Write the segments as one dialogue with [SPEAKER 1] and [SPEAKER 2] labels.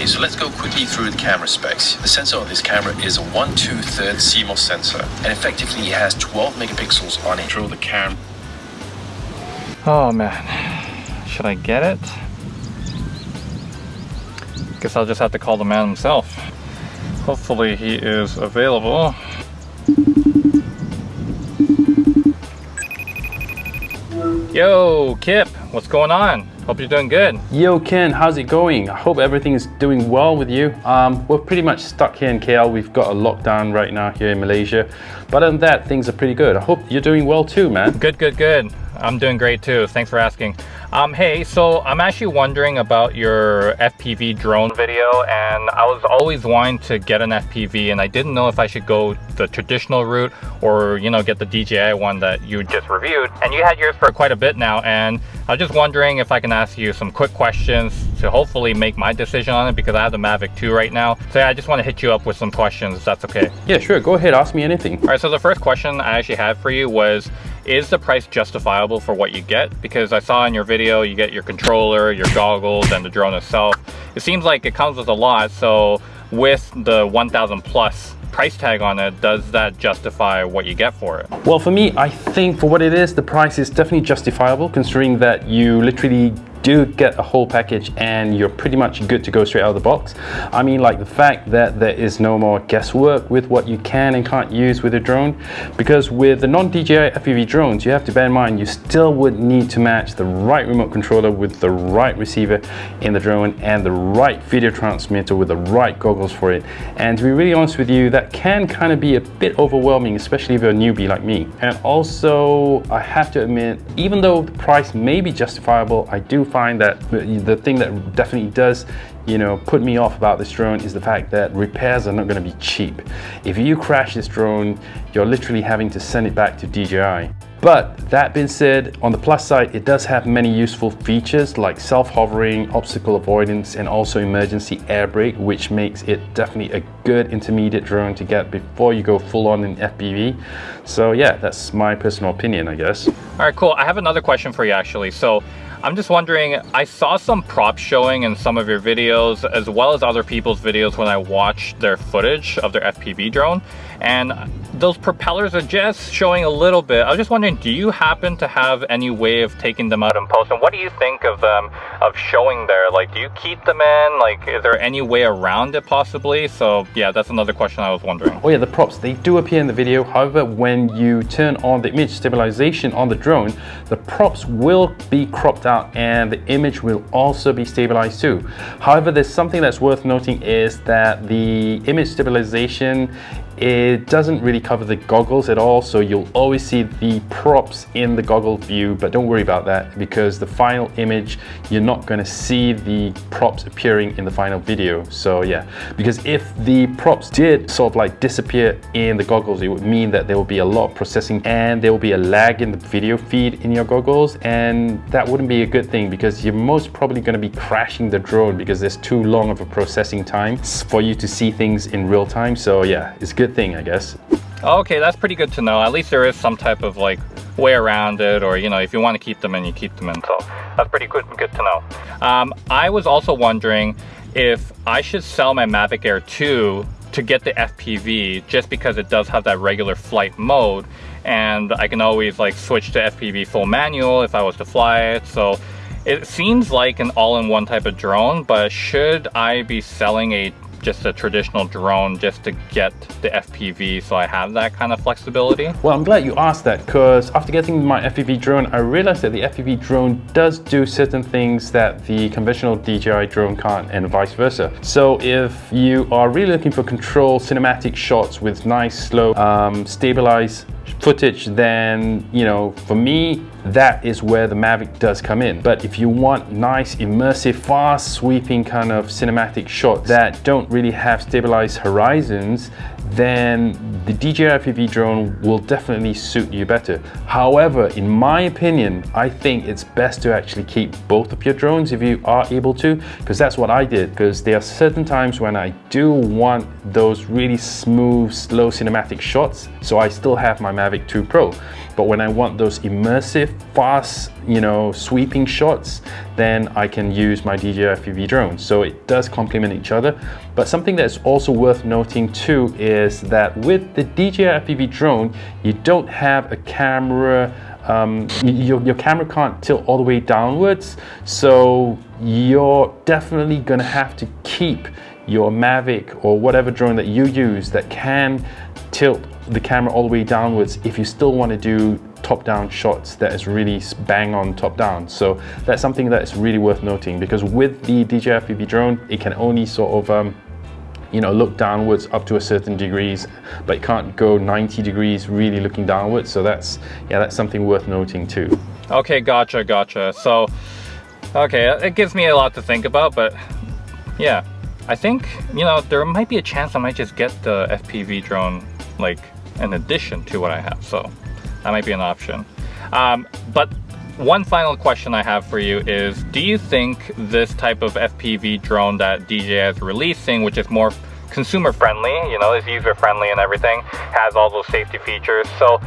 [SPEAKER 1] Okay, so let's go quickly through the camera specs. The sensor on this camera is a 1 2 3 CMOS sensor, and effectively it has 12 megapixels on it. Throw the cam.
[SPEAKER 2] Oh man, should I get it? Guess I'll just have to call the man himself. Hopefully he is available. Yo, Kip, what's going on? Hope you're doing good.
[SPEAKER 3] Yo Ken, how's it going? I hope everything is doing well with you. Um, we're pretty much stuck here in KL. We've got a lockdown right now here in Malaysia. But other than that, things are pretty good. I hope you're doing well too, man.
[SPEAKER 2] Good, good, good. I'm doing great too. Thanks for asking. Um, hey, so I'm actually wondering about your FPV drone video and I was always wanting to get an FPV and I didn't know if I should go the traditional route or, you know, get the DJI one that you just reviewed. And you had yours for quite a bit now and I was just wondering if I can ask you some quick questions to hopefully make my decision on it because I have the Mavic 2 right now. So yeah, I just want to hit you up with some questions if that's okay.
[SPEAKER 3] Yeah, sure. Go ahead. Ask me anything.
[SPEAKER 2] All right, so the first question I actually had for you was, is the price justifiable for what you get? Because I saw in your video, you get your controller, your goggles, and the drone itself. It seems like it comes with a lot, so with the 1000 plus price tag on it, does that justify what you get for it?
[SPEAKER 3] Well, for me, I think for what it is, the price is definitely justifiable considering that you literally do get a whole package and you're pretty much good to go straight out of the box. I mean like the fact that there is no more guesswork with what you can and can't use with a drone because with the non-DJI FPV drones you have to bear in mind you still would need to match the right remote controller with the right receiver in the drone and the right video transmitter with the right goggles for it and to be really honest with you that can kind of be a bit overwhelming especially if you're a newbie like me and also I have to admit even though the price may be justifiable I do find that the thing that definitely does you know, put me off about this drone is the fact that repairs are not going to be cheap. If you crash this drone, you're literally having to send it back to DJI. But that being said, on the plus side, it does have many useful features like self-hovering, obstacle avoidance, and also emergency air brake, which makes it definitely a good intermediate drone to get before you go full on in FPV. So yeah, that's my personal opinion, I guess.
[SPEAKER 2] All right, cool. I have another question for you actually. So I'm just wondering, I saw some props showing in some of your videos as well as other people's videos when I watched their footage of their FPV drone and those propellers are just showing a little bit. I was just wondering, do you happen to have any way of taking them out in post? And what do you think of them, of showing there? Like, do you keep them in? Like, is there any way around it possibly? So yeah, that's another question I was wondering.
[SPEAKER 3] Oh yeah, the props, they do appear in the video. However, when you turn on the image stabilization on the drone, the props will be cropped out and the image will also be stabilized too. However, there's something that's worth noting is that the image stabilization it doesn't really cover the goggles at all, so you'll always see the props in the goggle view, but don't worry about that because the final image, you're not gonna see the props appearing in the final video. So yeah, because if the props did sort of like disappear in the goggles, it would mean that there will be a lot of processing and there will be a lag in the video feed in your goggles, and that wouldn't be a good thing because you're most probably gonna be crashing the drone because there's too long of a processing time for you to see things in real time. So yeah, it's good thing, I guess.
[SPEAKER 2] Okay, that's pretty good to know. At least there is some type of like way around it or, you know, if you want to keep them in, you keep them in. So that's pretty good, good to know. Um, I was also wondering if I should sell my Mavic Air 2 to get the FPV just because it does have that regular flight mode and I can always like switch to FPV full manual if I was to fly it. So it seems like an all-in-one type of drone, but should I be selling a just a traditional drone just to get the FPV so I have that kind of flexibility?
[SPEAKER 3] Well, I'm glad you asked that because after getting my FPV drone, I realized that the FPV drone does do certain things that the conventional DJI drone can't and vice versa. So if you are really looking for control cinematic shots with nice, slow, um, stabilized footage, then, you know, for me, that is where the Mavic does come in. But if you want nice, immersive, fast sweeping kind of cinematic shots that don't really have stabilized horizons, then the DJI FPV drone will definitely suit you better. However, in my opinion, I think it's best to actually keep both of your drones if you are able to, because that's what I did, because there are certain times when I do want those really smooth, slow cinematic shots, so I still have my Mavic 2 Pro. But when I want those immersive, fast you know, sweeping shots, then I can use my DJI FPV drone. So it does complement each other. But something that's also worth noting too is that with the DJI FPV drone, you don't have a camera um, your, your camera can't tilt all the way downwards so you're definitely gonna have to keep your Mavic or whatever drone that you use that can tilt the camera all the way downwards if you still want to do top-down shots that is really bang on top-down. So that's something that is really worth noting because with the DJI FPV drone, it can only sort of um, you know, look downwards up to a certain degrees, but it can't go 90 degrees really looking downwards. So that's, yeah, that's something worth noting too.
[SPEAKER 2] Okay, gotcha, gotcha. So, okay, it gives me a lot to think about, but yeah, I think, you know, there might be a chance I might just get the FPV drone, like, in addition to what I have. So that might be an option. Um, but one final question I have for you is, do you think this type of FPV drone that DJI is releasing, which is more consumer friendly, you know, is user friendly and everything, has all those safety features. So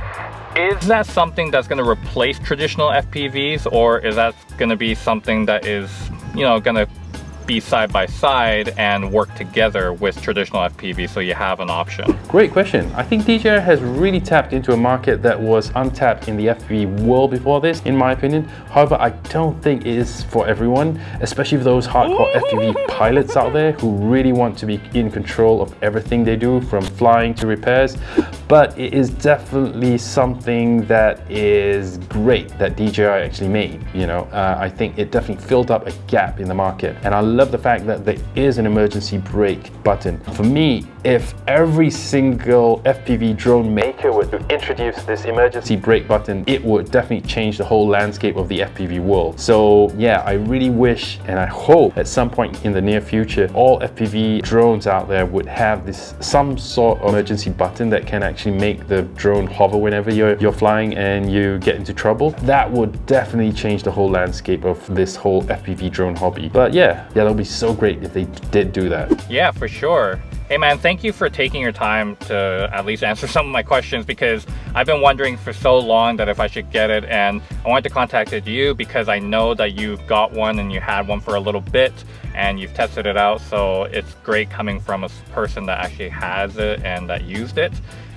[SPEAKER 2] is that something that's going to replace traditional FPVs or is that going to be something that is, you know, going to be side by side and work together with traditional FPV so you have an option?
[SPEAKER 3] Great question. I think DJI has really tapped into a market that was untapped in the FPV world before this, in my opinion. However, I don't think it is for everyone, especially for those hardcore FPV pilots out there who really want to be in control of everything they do from flying to repairs. But it is definitely something that is great that DJI actually made. You know, uh, I think it definitely filled up a gap in the market. And I love the fact that there is an emergency brake button. For me, if every single FPV drone maker were to introduce this emergency brake button, it would definitely change the whole landscape of the FPV world. So yeah, I really wish and I hope at some point in the near future, all FPV drones out there would have this some sort of emergency button that can actually make the drone hover whenever you're, you're flying and you get into trouble. That would definitely change the whole landscape of this whole FPV drone hobby. But yeah, yeah, that would be so great if they did do that.
[SPEAKER 2] Yeah, for sure. Hey man, thank you for taking your time to at least answer some of my questions because I've been wondering for so long that if I should get it and I wanted to contact you because I know that you've got one and you had one for a little bit and you've tested it out so it's great coming from a person that actually has it and that used it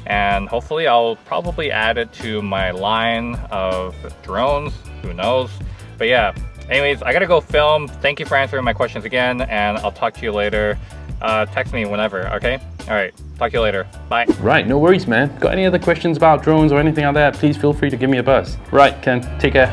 [SPEAKER 2] and hopefully I'll probably add it to my line of drones, who knows. But yeah, anyways, I gotta go film. Thank you for answering my questions again and I'll talk to you later uh, text me whenever, okay? All right, talk to you later. Bye.
[SPEAKER 3] Right, no worries, man. Got any other questions about drones or anything like that, please feel free to give me a buzz. Right, Ken, take care.